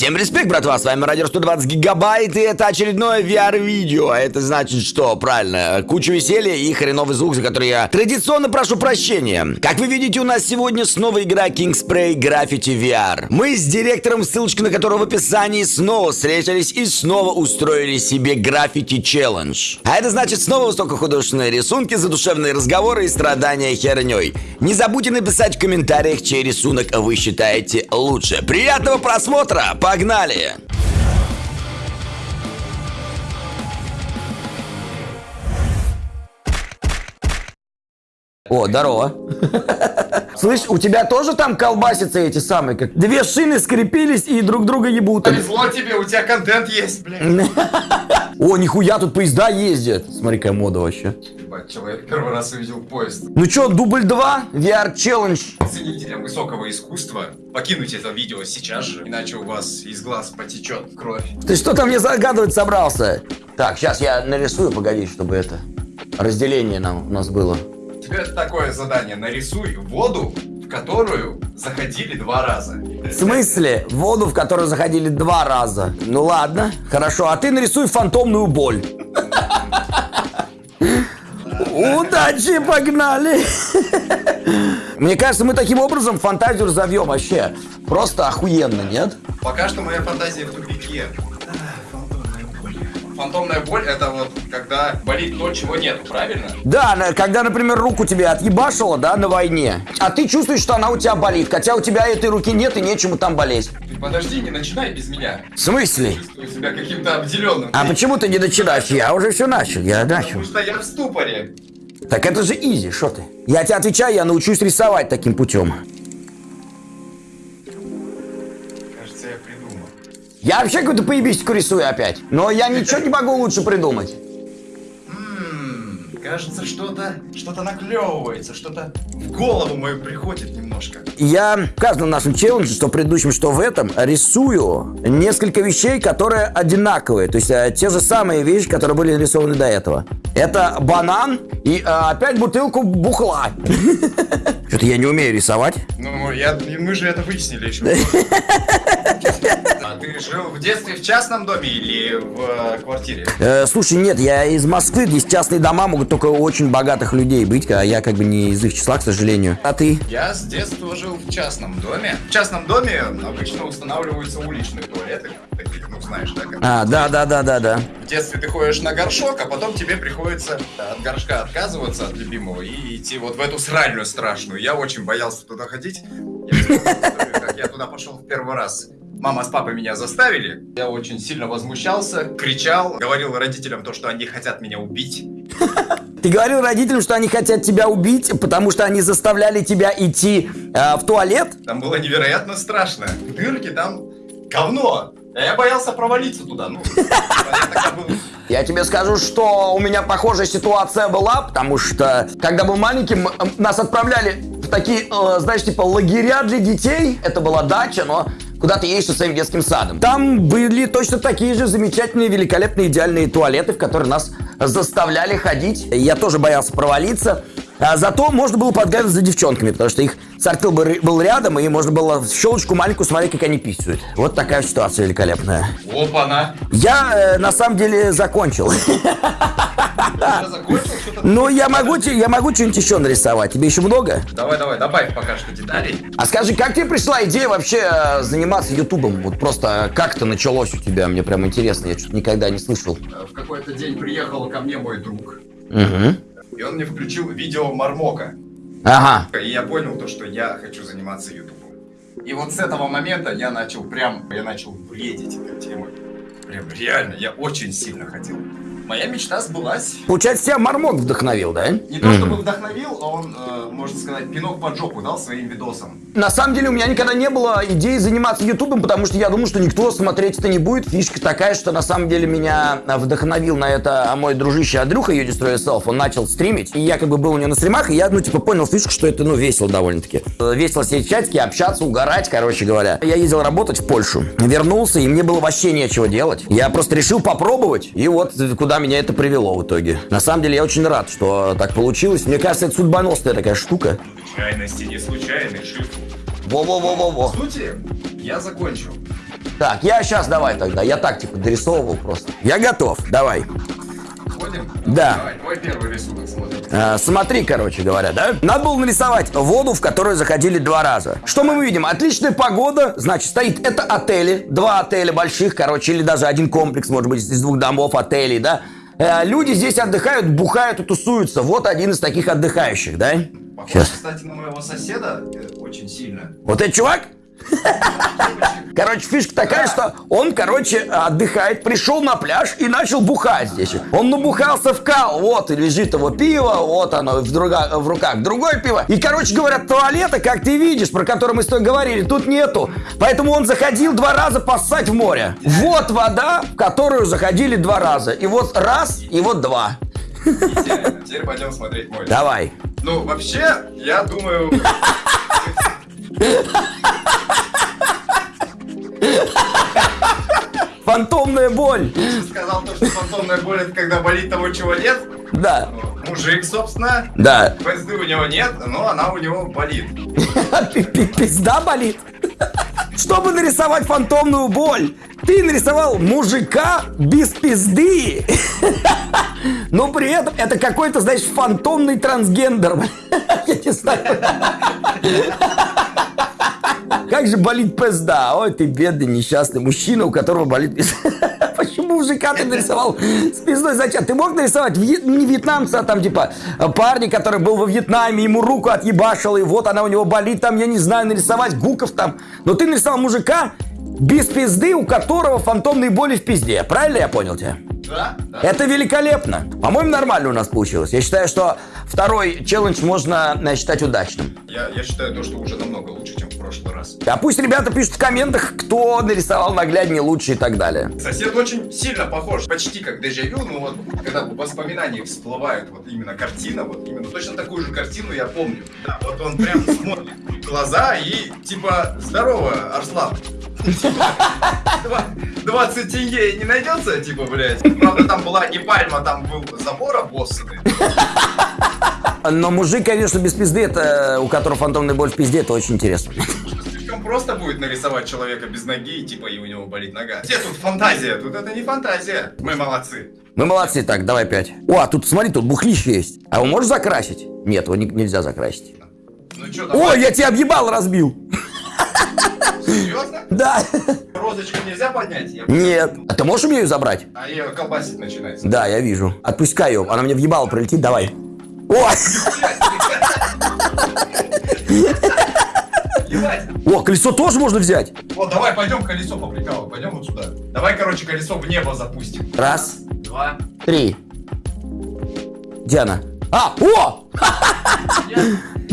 Всем респект, братва, с вами Радио 120 Гигабайт, и это очередное VR-видео. А это значит что? Правильно, куча веселья и хреновый звук, за который я традиционно прошу прощения. Как вы видите, у нас сегодня снова игра King Spray Graffiti VR. Мы с директором, ссылочка на которого в описании, снова встретились и снова устроили себе граффити челлендж. А это значит снова высокохудожественные рисунки, задушевные разговоры и страдания херней. Не забудьте написать в комментариях, чей рисунок вы считаете лучше. Приятного просмотра! Погнали! О, здорово. Слышь, у тебя тоже там колбасятся эти самые, как две шины скрепились и друг друга ебут. Повезло тебе, у тебя контент есть, блин. О, нихуя, тут поезда ездят. Смотри, какая мода вообще. Ебать, человек первый раз увидел поезд. Ну чё, дубль 2, VR челлендж. Ценителям высокого искусства покинуть это видео сейчас же, иначе у вас из глаз потечет кровь. Ты что там мне загадывать собрался? Так, сейчас я нарисую, погоди, чтобы это разделение нам, у нас было. Тебе такое задание, нарисуй воду, в которую заходили два раза. В смысле? Воду, в которую заходили два раза. Ну ладно, хорошо. А ты нарисуй фантомную боль. Удачи, погнали! Мне кажется, мы таким образом фантазию разовьем вообще. Просто охуенно, нет? Пока что моя фантазия в тупике. Фантомная боль. Фантомная боль это вот когда болит то, чего нет, правильно? Да, когда, например, руку тебе отъебашило, да, на войне, а ты чувствуешь, что она у тебя болит, хотя у тебя этой руки нет и нечему там болеть. Ты подожди, не начинай без меня. В смысле? Чувствую себя каким-то обделенным. А почему ты не начинаешь? Я уже все начал, я начал. Потому что я в ступоре. Так это же изи, что ты? Я тебе отвечаю, я научусь рисовать таким путем. Кажется, я придумал. Я вообще какую-то поебистику рисую опять. Но я ничего не могу лучше придумать. Кажется, что-то что-то наклевывается, что-то в голову мою приходит немножко. Я в каждом нашем челлендже, что в предыдущем, что в этом, рисую несколько вещей, которые одинаковые. То есть э, те же самые вещи, которые были нарисованы до этого. Это банан и э, опять бутылку бухла. Что-то я не умею рисовать. Ну, я, мы же это выяснили еще. А ты жил в детстве в частном доме или в э, квартире? Э, слушай, нет, я из Москвы, здесь частные дома могут только очень богатых людей быть, а я как бы не из их числа, к сожалению. А ты? Я с детства жил в частном доме. В частном доме обычно устанавливаются уличные туалеты. Такие, ну знаешь, да? как- А, да, да, да, да, да. В детстве ты ходишь на горшок, а потом тебе приходится от горшка отказываться от любимого и идти вот в эту сральную страшную. Я очень боялся туда ходить. Я как я туда пошел в первый раз. Мама с папой меня заставили. Я очень сильно возмущался, кричал, говорил родителям то, что они хотят меня убить. Ты говорил родителям, что они хотят тебя убить, потому что они заставляли тебя идти э, в туалет? Там было невероятно страшно. Дырки там говно. А я боялся провалиться туда. Ну, я тебе скажу, что у меня похожая ситуация была, потому что, когда был маленьким, нас отправляли в такие, э, знаешь, типа лагеря для детей. Это была дача, но куда ты едешь со своим детским садом. Там были точно такие же замечательные, великолепные, идеальные туалеты, в которые нас заставляли ходить. Я тоже боялся провалиться. А зато можно было подгадывать за девчонками, потому что их сортил был был рядом, и можно было в щелочку маленькую смотреть, как они писают. Вот такая ситуация великолепная. опа-на. Я э, на самом деле закончил. Закончил? Ну, я могу, я могу что-нибудь еще нарисовать. Тебе еще много? Давай, давай, добавь пока что деталей. А скажи, как тебе пришла идея вообще э, заниматься Ютубом? Вот просто как это началось у тебя? Мне прям интересно, я что-то никогда не слышал. Э, В какой-то день приехал ко мне мой друг, Угу. и он мне включил видео Мармока. Ага. И я понял то, что я хочу заниматься ютубом. И вот с этого момента я начал прям, я начал бредить этой темой. Прям реально, я очень сильно хотел. Моя мечта сбылась. Получается, тебя Мармок вдохновил, да? Не то чтобы вдохновил, а он, э, можно сказать, пинок под жопу дал своим видосам. На самом деле у меня никогда не было идеи заниматься Ютубом, потому что я думал, что никто смотреть это не будет. Фишка такая, что на самом деле меня а, вдохновил на это мой дружище Андрюха Destroy Yourself. Он начал стримить, и я как бы был у него на стримах, и я, ну, типа, понял фишку, что это, ну, весело довольно-таки. Э, Весело сидеть в чатике, общаться, угорать, короче говоря. Я ездил работать в Польшу, вернулся, и мне было вообще нечего делать. Я просто решил попробовать, и вот э, куда меня это привело в итоге. На самом деле я очень рад, что так получилось. Мне кажется, это судьбоносная такая штука. Случайности не случайный, жив. Во-во-во-во-во. По сути, я закончил. Так, я сейчас давай тогда. Я так типа дорисовывал просто. Я готов. Давай. Ходим? Да. Давай, твой первый рисунок смотрим. А, смотри, короче говоря, да? Надо было нарисовать воду, в которую заходили два раза. Что мы видим? Отличная погода, значит, стоит это отели, два отеля больших, короче, или даже один комплекс, может быть, из двух домов отелей, да? Э, люди здесь отдыхают, бухают и тусуются. Вот один из таких отдыхающих, да? Похож, Сейчас. кстати, на моего соседа э, очень сильно. Вот этот чувак? Короче, фишка такая, что он, короче, отдыхает, пришел на пляж и начал бухать здесь. Он набухался в кал, вот, и лежит его пиво, вот оно в, друга- в руках другое пиво. И, короче говоря, туалета, как ты видишь, про который мы с тобой говорили, тут нету. Поэтому он заходил два раза поссать в море. Вот вода, в которую заходили два раза. И вот раз, и вот два. Идеально. Теперь пойдем смотреть мой. Давай. Ну, вообще, я думаю... Фантомная боль. Ты сказал то, что фантомная боль это когда болит того, чего нет. Да, Мужик, собственно. да. Пизды у него нет, но она у него болит. Пи- Пизда болит. Чтобы нарисовать фантомную боль, ты нарисовал мужика без пизды. Но при этом это какой-то, знаешь, фантомный трансгендер. Я не знаю. Как же болит пизда? Ой, ты бедный несчастный мужчина, у которого болит пизда. Почему мужика ты нарисовал с пиздой? Зачем? Ты мог нарисовать не вьетнамца, а там типа парня, который был во Вьетнаме, ему руку отъебашил, и вот она у него болит, там, я не знаю, нарисовать гуков там. Но ты нарисовал мужика без пизды, у которого фантомные боли в пизде. Правильно я понял тебя? Да? Да. Это великолепно. По-моему, нормально у нас получилось. Я считаю, что второй челлендж можно э, считать удачным. Я, я считаю то, что уже намного лучше, чем в прошлый раз. А пусть ребята пишут в комментах, кто нарисовал нагляднее лучше и так далее. Сосед очень сильно похож, почти как дежавю, ну вот, когда в воспоминаниях всплывает вот именно картина, вот именно точно такую же картину я помню. Да, вот он прям смотрит глаза и типа, здорово, Арслан. Два- 20 тенге не найдется, типа, блядь. Правда, там была не пальма, там был забор обоссанный. Но мужик, конечно, без пизды, это у которого фантомная боль в пизде, это очень интересно. Слишком просто будет нарисовать человека без ноги, типа, и у него болит нога. Где тут фантазия? Тут это не фантазия. Мы молодцы. Мы молодцы, так, давай пять. О, а тут, смотри, тут бухлище есть. А его можешь закрасить? Нет, его ни- нельзя закрасить. Ну Ой, давай. я тебя объебал, разбил. Серьезно? Да. Розочку нельзя поднять? Я- Нет. А ты можешь у меня ее забрать? А ее колбасить начинается. Да, я вижу. Отпускай ее, она мне въебала прилетит, давай. Ебать. О, колесо тоже можно взять. Вот, давай пойдем колесо поприкалываем. Пойдем вот сюда. Давай, короче, колесо в небо запустим. Раз, Два. три. Диана. А, о!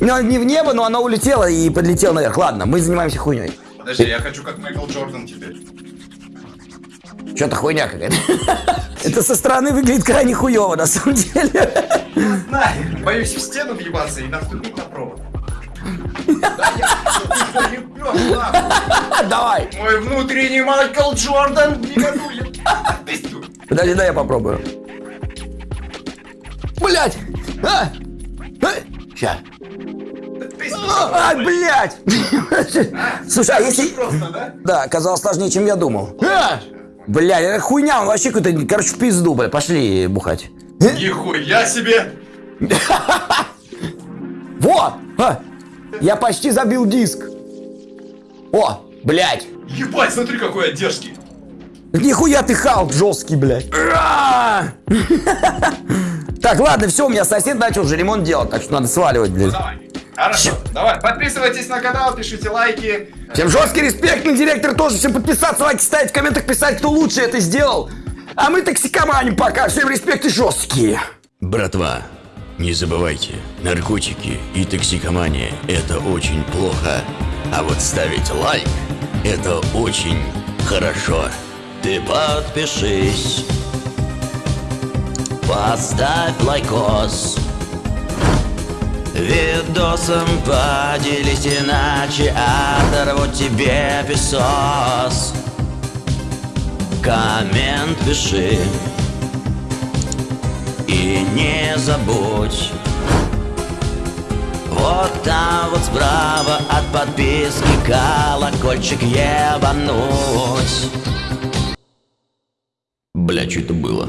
Ну, не в небо, но она улетела и подлетела наверх. Ладно, мы занимаемся хуйней. Подожди, я хочу как Майкл Джордан теперь. Что-то хуйня какая-то. Это со стороны выглядит крайне хуево, на самом деле. Знаю. Боюсь в стену въебаться и наступить на провод. Да. Давай. Мой внутренний Майкл Джордан. Подожди, дай я попробую. Блять! А! Сейчас. А, блять! Слушай, а если... Просто, да? Да, оказалось сложнее, чем я думал. А! Блядь, это хуйня, он вообще какой-то, короче, в пизду, бля. Пошли бухать. Нихуя себе! Во! А! Я почти забил диск. О, блядь. Ебать, смотри, какой я дерзкий. Нихуя ты Халк жесткий, блядь. Так, ладно, все, у меня сосед начал уже ремонт делать, так что надо сваливать, блядь. Давай. Хорошо, давай, подписывайтесь на канал, пишите лайки. Всем жесткий респект на директор тоже. Всем подписаться, лайки ставить, в комментах писать, кто лучше это сделал. А мы токсикоманим пока. Всем респект и жесткие. Братва, не забывайте, наркотики и токсикомания – это очень плохо. А вот ставить лайк – это очень хорошо. Ты подпишись, поставь лайкос. Видосом поделись, иначе оторву тебе песос. Коммент пиши. И не забудь Вот там вот справа от подписки колокольчик ебануть Бля, что это было?